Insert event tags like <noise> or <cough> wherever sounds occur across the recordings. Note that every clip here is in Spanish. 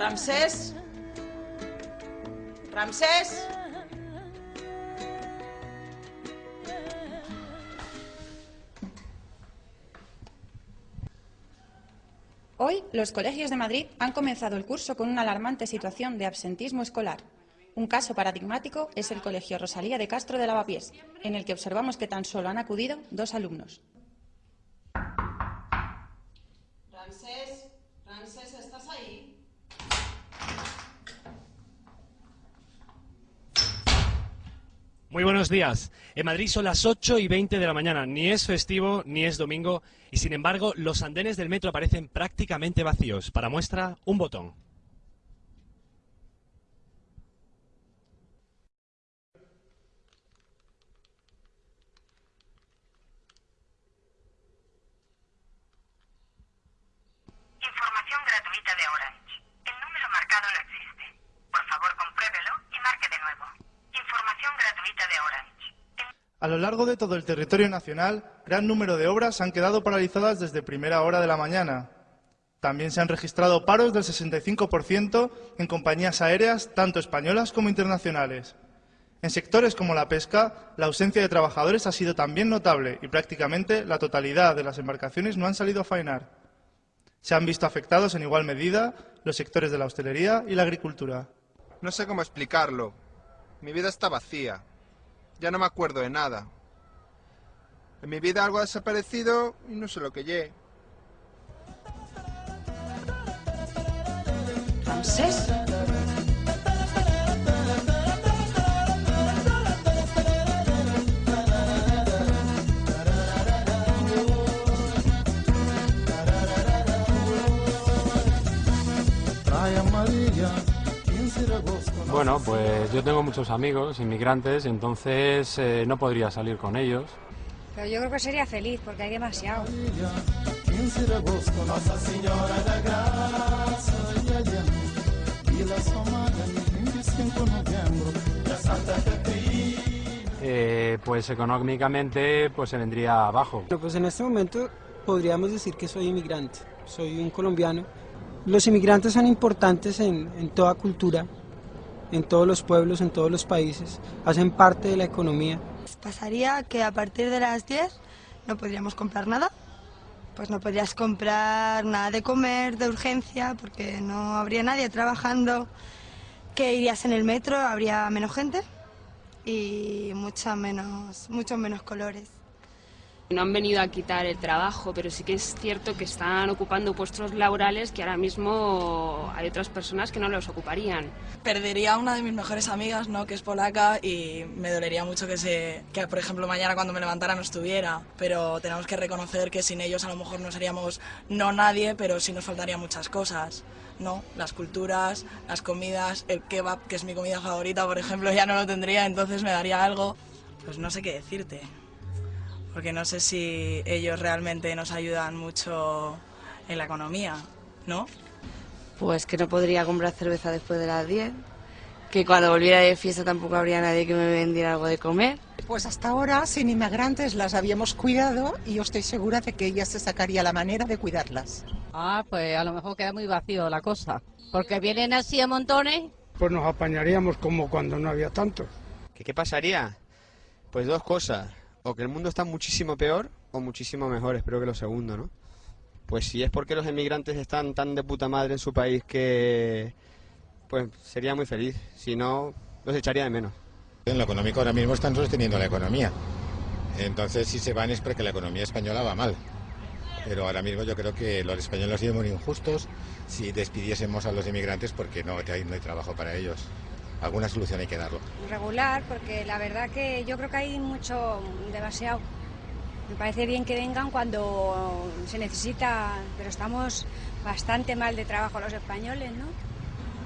Ramsés. Ramsés. Hoy, los colegios de Madrid han comenzado el curso con una alarmante situación de absentismo escolar. Un caso paradigmático es el Colegio Rosalía de Castro de Lavapiés, en el que observamos que tan solo han acudido dos alumnos. Ramsés, Ramsés, ¿estás ahí? Muy buenos días. En Madrid son las 8 y 20 de la mañana. Ni es festivo ni es domingo y sin embargo los andenes del metro aparecen prácticamente vacíos. Para muestra, un botón. Información gratuita de Orange. El número marcado no existe. Por favor, compruébelo y marque de nuevo. Información gratuita de Orange. A lo largo de todo el territorio nacional, gran número de obras han quedado paralizadas desde primera hora de la mañana. También se han registrado paros del 65% en compañías aéreas, tanto españolas como internacionales. En sectores como la pesca, la ausencia de trabajadores ha sido también notable y prácticamente la totalidad de las embarcaciones no han salido a faenar. Se han visto afectados en igual medida los sectores de la hostelería y la agricultura. No sé cómo explicarlo. Mi vida está vacía. Ya no me acuerdo de nada. En mi vida algo ha desaparecido y no sé lo que lle. Ramsés. Bueno, pues yo tengo muchos amigos inmigrantes, entonces eh, no podría salir con ellos. Pero yo creo que sería feliz porque hay demasiado. Eh, pues económicamente pues se vendría abajo. Bueno, pues en este momento podríamos decir que soy inmigrante, soy un colombiano. Los inmigrantes son importantes en, en toda cultura, en todos los pueblos, en todos los países, hacen parte de la economía. Pasaría que a partir de las 10 no podríamos comprar nada. Pues no podrías comprar nada de comer, de urgencia, porque no habría nadie trabajando. Que irías en el metro, habría menos gente y mucha menos, muchos menos colores. No han venido a quitar el trabajo, pero sí que es cierto que están ocupando puestos laborales que ahora mismo hay otras personas que no los ocuparían. Perdería a una de mis mejores amigas, ¿no? que es polaca, y me dolería mucho que, se, que, por ejemplo, mañana cuando me levantara no estuviera. Pero tenemos que reconocer que sin ellos a lo mejor no seríamos no nadie, pero sí nos faltarían muchas cosas. ¿no? Las culturas, las comidas, el kebab, que es mi comida favorita, por ejemplo, ya no lo tendría, entonces me daría algo. Pues no sé qué decirte porque no sé si ellos realmente nos ayudan mucho en la economía, ¿no? Pues que no podría comprar cerveza después de las 10, que cuando volviera de fiesta tampoco habría nadie que me vendiera algo de comer. Pues hasta ahora, sin inmigrantes, las habíamos cuidado y yo estoy segura de que ella se sacaría la manera de cuidarlas. Ah, pues a lo mejor queda muy vacío la cosa, porque vienen así a montones. Pues nos apañaríamos como cuando no había tantos. ¿Qué, qué pasaría? Pues dos cosas o que el mundo está muchísimo peor o muchísimo mejor, espero que lo segundo, ¿no? Pues si es porque los emigrantes están tan de puta madre en su país que pues sería muy feliz, si no los echaría de menos. En lo económico ahora mismo están sosteniendo la economía. Entonces si se van es porque la economía española va mal. Pero ahora mismo yo creo que los españoles han sido muy injustos si despidiésemos a los inmigrantes porque no, hay, no hay trabajo para ellos alguna solución hay que darlo. Regular, porque la verdad que yo creo que hay mucho, demasiado. Me parece bien que vengan cuando se necesita, pero estamos bastante mal de trabajo los españoles, ¿no?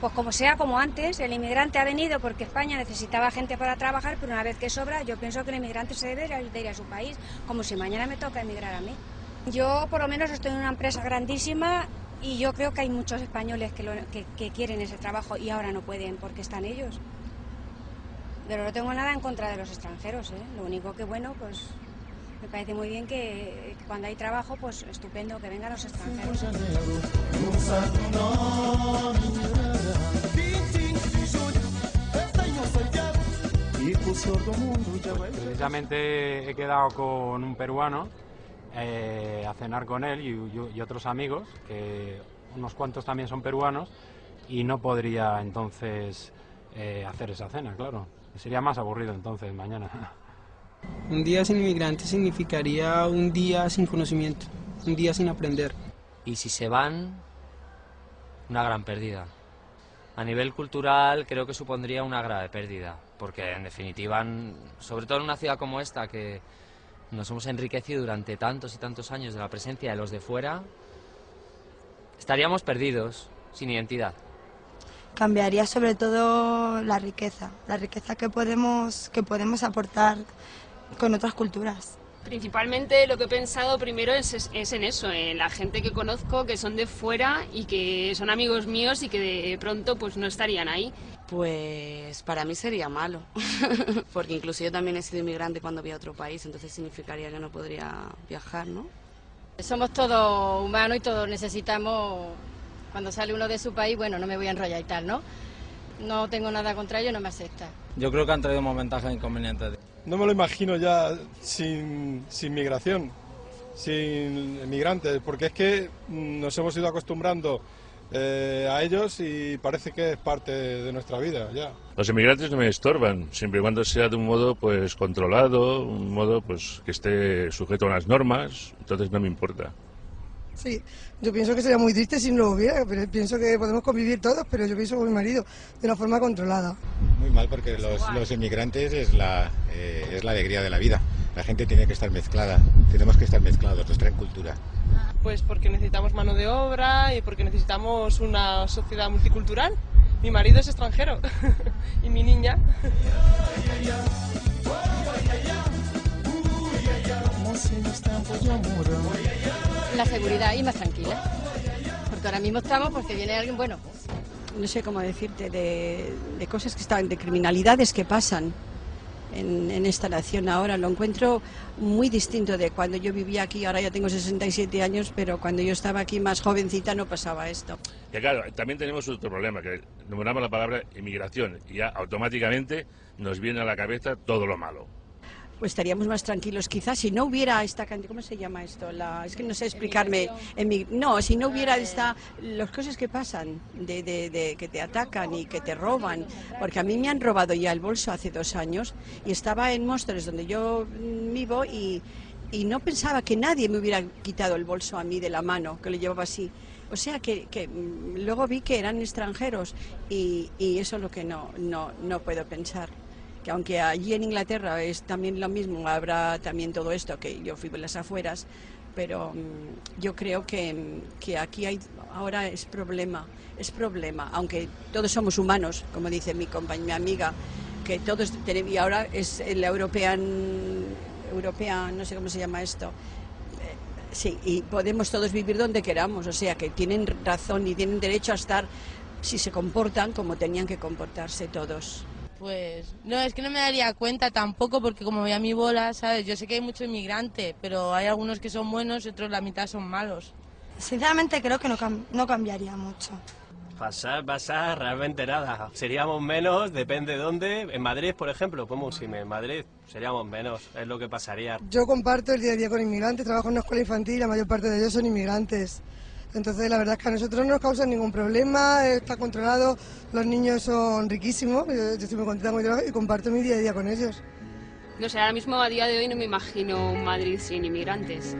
Pues como sea, como antes, el inmigrante ha venido porque España necesitaba gente para trabajar, pero una vez que sobra, yo pienso que el inmigrante se debe de ir a su país, como si mañana me toca emigrar a mí. Yo por lo menos estoy en una empresa grandísima y yo creo que hay muchos españoles que, lo, que, quieren ese trabajo y ahora no pueden porque están ellos. Pero no tengo nada en contra de los extranjeros, ¿eh? Lo único que, bueno, pues Me parece muy bien que, que cuando hay trabajo, pues estupendo, que vengan los extranjeros. Precisamente he quedado con un peruano eh, a cenar con él y, y otros amigos, que unos cuantos también son peruanos, y no podría entonces eh, hacer esa cena, claro. Sería más aburrido entonces mañana. <laughs> Un día sin inmigrante significaría un día sin conocimiento, un día sin aprender. Y si se van, una gran pérdida. A nivel cultural creo que supondría una grave pérdida, porque en definitiva, sobre todo en una ciudad como esta, que nos hemos enriquecido durante tantos y tantos años de la presencia de los de fuera, estaríamos perdidos, sin identidad. Cambiaría sobre todo la riqueza, la riqueza que podemos, que podemos aportar con otras culturas. Principalmente lo que he pensado primero es, es- es en eso, en la gente que conozco que son de fuera y que son amigos míos y que de pronto pues no estarían ahí. Pues para mí sería malo, <laughs> porque incluso yo también he sido inmigrante cuando voy a otro país, entonces significaría que no podría viajar, ¿no? Somos todos humanos y todos necesitamos, cuando sale uno de su país, bueno, no me voy a enrollar y tal, ¿no? No tengo nada contra ello, no me acepta. Yo creo que han traído más ventajas e inconvenientes. No me lo imagino ya sin, sin migración, sin migrantes, porque es que nos hemos ido acostumbrando eh, a ellos y parece que es parte de nuestra vida ya. Los inmigrantes no me estorban, siempre y cuando sea de un modo pues controlado, un modo pues que esté sujeto a unas normas, entonces no me importa. Sí, yo pienso que sería muy triste si no lo hubiera, pero pienso que podemos convivir todos, pero yo pienso con mi marido de una forma controlada. Muy mal porque los, los inmigrantes es la, eh, es la alegría de la vida. La gente tiene que estar mezclada, tenemos que estar mezclados, nos traen cultura. Pues porque necesitamos mano de obra y porque necesitamos una sociedad multicultural. Mi marido es extranjero <laughs> y mi niña. La seguridad y más tranquila. Porque ahora mismo estamos porque viene alguien, bueno, no sé cómo decirte, de, de cosas que están, de criminalidades que pasan en, esta nación ahora. Lo encuentro muy distinto de cuando yo vivía aquí, ahora ya tengo 67 años, pero cuando yo estaba aquí más jovencita no pasaba esto. Y claro, también tenemos otro problema, que nombramos la palabra inmigración y ya automáticamente nos viene a la cabeza todo lo malo. Pues estaríamos más tranquilos quizás si no hubiera esta cantidad, ¿cómo se llama esto? La, es que no sé explicarme. Emi- no, si no hubiera esta, las cosas que pasan, de, de- de que te atacan y que te roban, porque a mí me han robado ya el bolso hace dos años y estaba en Móstoles donde yo vivo y, y no pensaba que nadie me hubiera quitado el bolso a mí de la mano, que lo llevaba así. O sea que, que, mm, luego vi que eran extranjeros y, y eso es lo que no, no, no puedo pensar que aunque allí en Inglaterra es también lo mismo, habrá también todo esto, que yo fui en las afueras, pero mm, yo creo que, mm, que aquí hay, ahora es problema, es problema, aunque todos somos humanos, como dice mi compañera, mi amiga, que todos tenemos, y ahora es el European, European, no sé cómo se llama esto, Eh, sí, y podemos todos vivir donde queramos, o sea que tienen razón y tienen derecho a estar si se comportan como tenían que comportarse todos. Pues no, es que no me daría cuenta tampoco porque como voy a mi bola, ¿sabes? Yo sé que hay mucho inmigrante, pero hay algunos que son buenos y otros la mitad son malos. Sinceramente creo que no, cam- no cambiaría mucho. Pasar, pasar, realmente nada. Seríamos menos, depende de dónde. En Madrid, por ejemplo, pues Musime, en Madrid seríamos menos, es lo que pasaría. Yo comparto el día a día con inmigrantes, trabajo en una escuela infantil y la mayor parte de ellos son inmigrantes. Entonces, la verdad es que a nosotros no nos causan ningún problema, está controlado, los niños son riquísimos, yo, estoy muy contenta con mi y comparto mi día a día con ellos. No sé, ahora mismo a día de hoy no me imagino un Madrid sin inmigrantes.